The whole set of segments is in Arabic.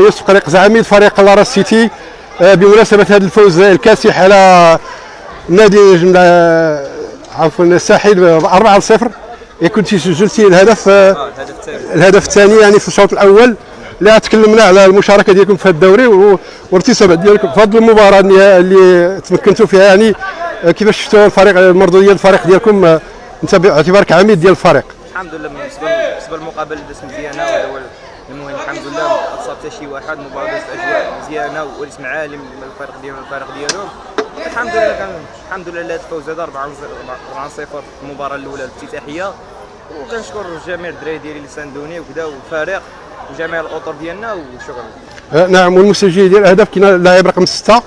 يوسف قليق زعيم فريق لارا سيتي. آه، بمناسبة هذا الفوز الكاسح على نادي جملة عفوا الساحل 4-0 كنت سجلتي الهدف آه، الهدف الثاني. يعني في الشوط الأول. لا تكلمنا على المشاركة ديالكم في هذا الدوري و- والارتسامات ديالكم. في هذه المباراة اللي- تمكنتوا فيها يعني آه، كيفاش شفتوا الفريق المردوديه الفريق ديالكم آه، انت باعتبارك عميد ديال الفريق؟ الحمد لله بالنسبة بالنسبة للمقابله دازت مزيانه المهم الحمد لله ما حتى شي واحد المباراه دازت أجواء مزيانة والاسم عالي من الفريق ديالنا والفريق ديالهم. الحمد لله كان الحمد لله الفوز هذا 4 0 في المباراة الأولى الافتتاحيه وكنشكر جميع الدراري ديالي اللي ساندوني وكذا والفريق وجميع الأطر ديالنا وشكرا. آه، نعم والمسجل ديال الاهداف كاين اللاعب رقم 6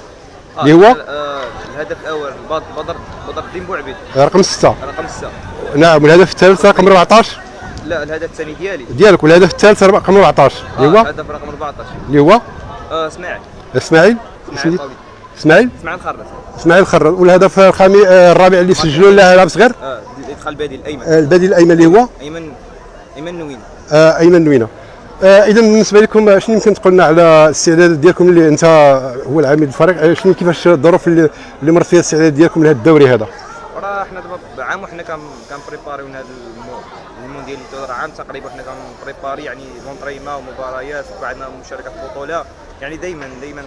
اللي هو؟ آه، الهدف الأول بد- بدر بدر الدين بوعبيد. رقم 6 رقم 6 نعم والهدف الثالث رقم 14 لا الهدف الثاني ديالي. ديالك والهدف الثالث رقم 14 اللي هو الهدف رقم 14 اللي هو إسماعيل. إسماعيل؟ إسماعيل. إسماعيل؟ إسماعيل إسماعيل خرر والهدف الخامس آه، الرابع اللي سجلوا لاعب صغير آه الادخال البديل الأيمن. آه، البديل الأيمن اللي هو؟ أيمن أيمن نوين آه، أيمن نوينة. آه، اذا بالنسبة لكم آه، شنو يمكن تقول لنا على الاستعداد ديالكم اللي انت هو العميد الفريق؟ شنو كيفاش الظروف اللي اللي مرت فيها الاستعداد ديالكم لهذا الدوري هذا؟ حنا دابا عام وحنا كنبريباريو هذا المو- المونديال اللي دار عام تقريبا حنا كنبريباري يعني لونطريما ومباريات وعندنا مشاركة في بطوله يعني دائما دائما